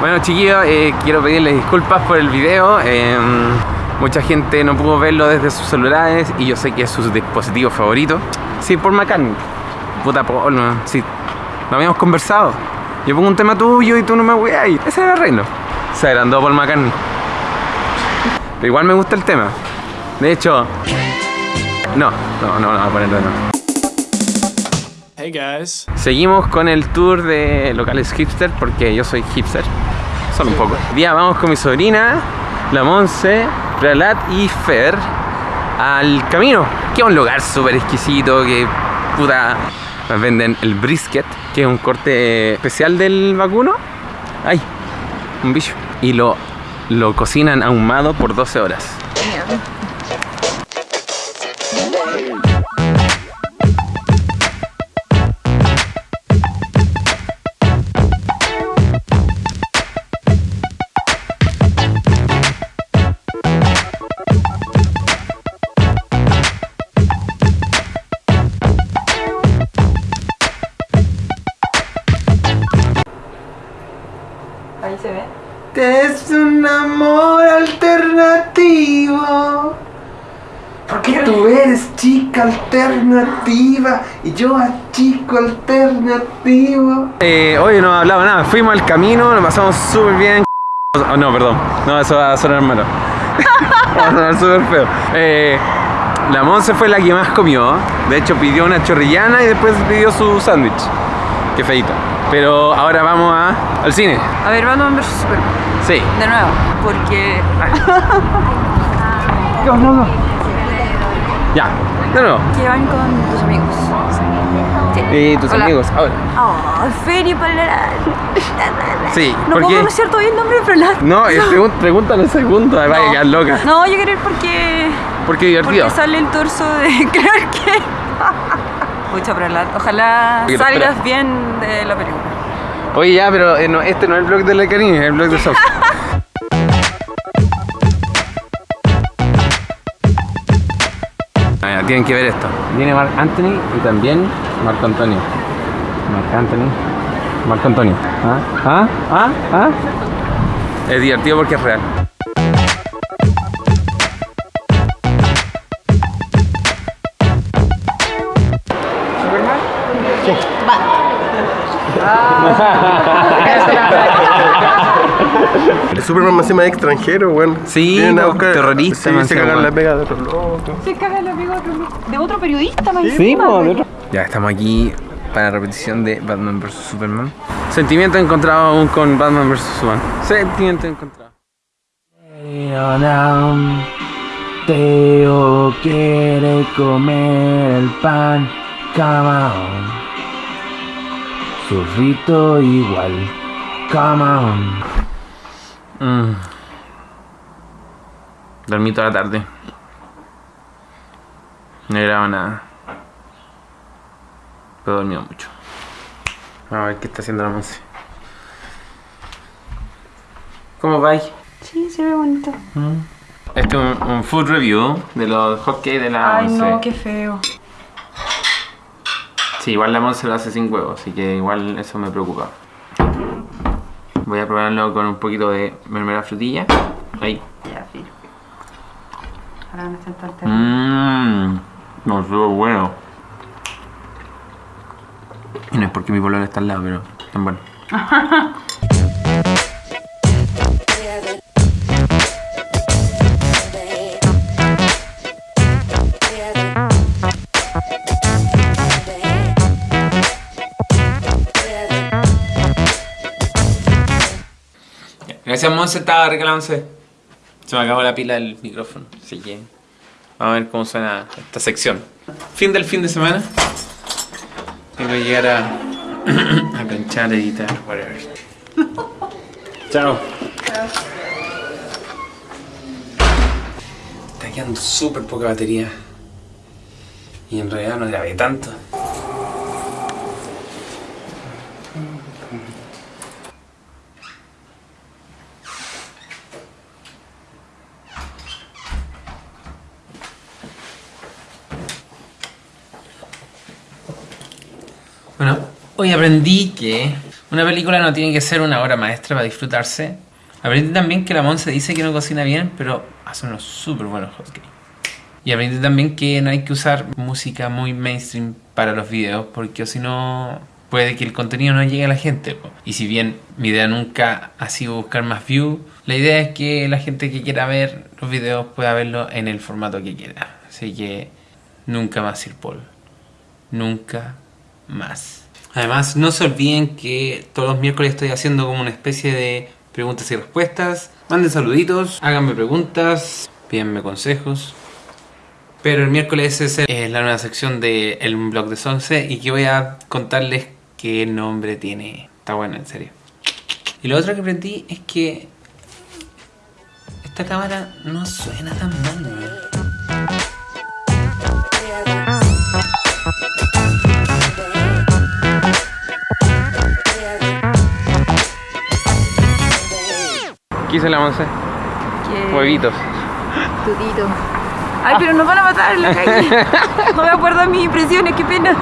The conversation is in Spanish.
Bueno chiquillos, eh, quiero pedirles disculpas por el video. eh, mucha gente no pudo verlo desde sus celulares y yo sé que es su dispositivo favorito. Sí, por McCartney. Puta Paul, no, sí. Lo habíamos conversado. Yo pongo un tema tuyo y tú no me weas. Ese era el reino. Se agrandó Paul McCartney. Pero igual me gusta el tema. De hecho... No, no, no, no, ponerlo nuevo. Hey guys. Seguimos con el tour de locales hipster porque yo soy hipster, solo un poco. Día vamos con mi sobrina, la Monse, Pralat y Fer al camino, que es un lugar súper exquisito que puta venden el brisket, que es un corte especial del vacuno. Ay, un bicho. Y lo, lo cocinan ahumado por 12 horas. Ahí se ve. Es un amor alternativo. Porque tú eres chica alternativa y yo a chico alternativo. Eh, hoy no hablaba nada, fuimos al camino, lo pasamos súper bien. Oh, no, perdón, no, eso va a sonar malo. va a sonar súper feo. Eh, la Monse fue la que más comió. De hecho, pidió una chorrillana y después pidió su sándwich. Qué feita. Pero ahora vamos a, al cine. A ver, Batman vs Superman. Sí. De nuevo, porque. Ya. No, no. que van con tus amigos. Y tus Hola. amigos. Ahora. Oh, Feri Palaral. Sí, No ¿por puedo pronunciar todavía el nombre de Palaral. No, es pregun- pregúntale un segundo, me vaya a quedar loca. No, yo quiero ir porque. Porque divertido. Porque sale el torso de Clark Kent. Pucha. Ojalá Oye, salgas espera. bien de la película. Oye, ya, pero eh, no, este no es el blog de la Karine, es el blog de South. Ah, ya, tienen que ver esto. Viene Mark Anthony y también Marco Antonio. Marc Anthony. Marco Antonio. ¿Ah? ¿Ah? ¿Ah? ¿Ah? Es divertido porque es real. El Superman más encima es extranjero, weón. Sí, no, buscar- terrorista, Sí, se encima, cagan la pega de otro loco. Se caga la pega de otro periodista, más Sí, de otro- Ya estamos aquí para la repetición de Batman vs Superman. Sentimiento encontrado aún con Batman vs Superman. Sentimiento encontrado. Teo quiere comer el pan, come Surrito igual, come on. Mm. Dormí toda la tarde. No grababa nada. Pero he dormido mucho. Vamos a ver qué está haciendo la Monse. ¿Cómo vais? Sí, se ve bonito. Este es un, un food review de los hotcakes de la Ay, Monse. no, qué feo. Sí, igual la Monse lo hace sin huevo, así que igual eso me preocupa. Voy a probarlo con un poquito de mermelada frutilla. Ahí. Ya, filo. Ahora están tan terribles. Mmm, no, estuvo bueno. Y no es porque mi pololo está al lado, pero tan bueno. Gracias, Monse, estaba regalándose. Se me acabó la pila del micrófono, así que vamos a ver cómo suena esta sección. Fin del fin de semana. Tengo que llegar a, a planchar, editar, whatever. Chao. Está quedando súper poca batería. Y en realidad no grabé tanto. Bueno, hoy aprendí que Una película no tiene que ser una obra maestra para disfrutarse. Aprendí también que la Monse dice que no cocina bien, pero hace unos súper buenos hotcakes. Y aprendí también que no hay que usar música muy mainstream para los videos, porque si no puede que el contenido no llegue a la gente. Y si bien mi idea nunca ha sido buscar más views, la idea es que la gente que quiera ver los videos pueda verlo en el formato que quiera. Así que nunca más Sir Paul. Nunca más. Además, no se olviden que todos los miércoles estoy haciendo como una especie de preguntas y respuestas. Manden saluditos, háganme preguntas, pídanme consejos. Pero el miércoles es el- es la nueva sección de blog de Sonce y que voy a contarles qué nombre tiene. Está bueno, en serio. Y lo otro que aprendí es que esta cámara no suena tan mal. ¿Qué hizo la Monse? Huevitos. Tutito. Ay, pero nos van a matar en la calle. No me acuerdo de mis impresiones, qué pena.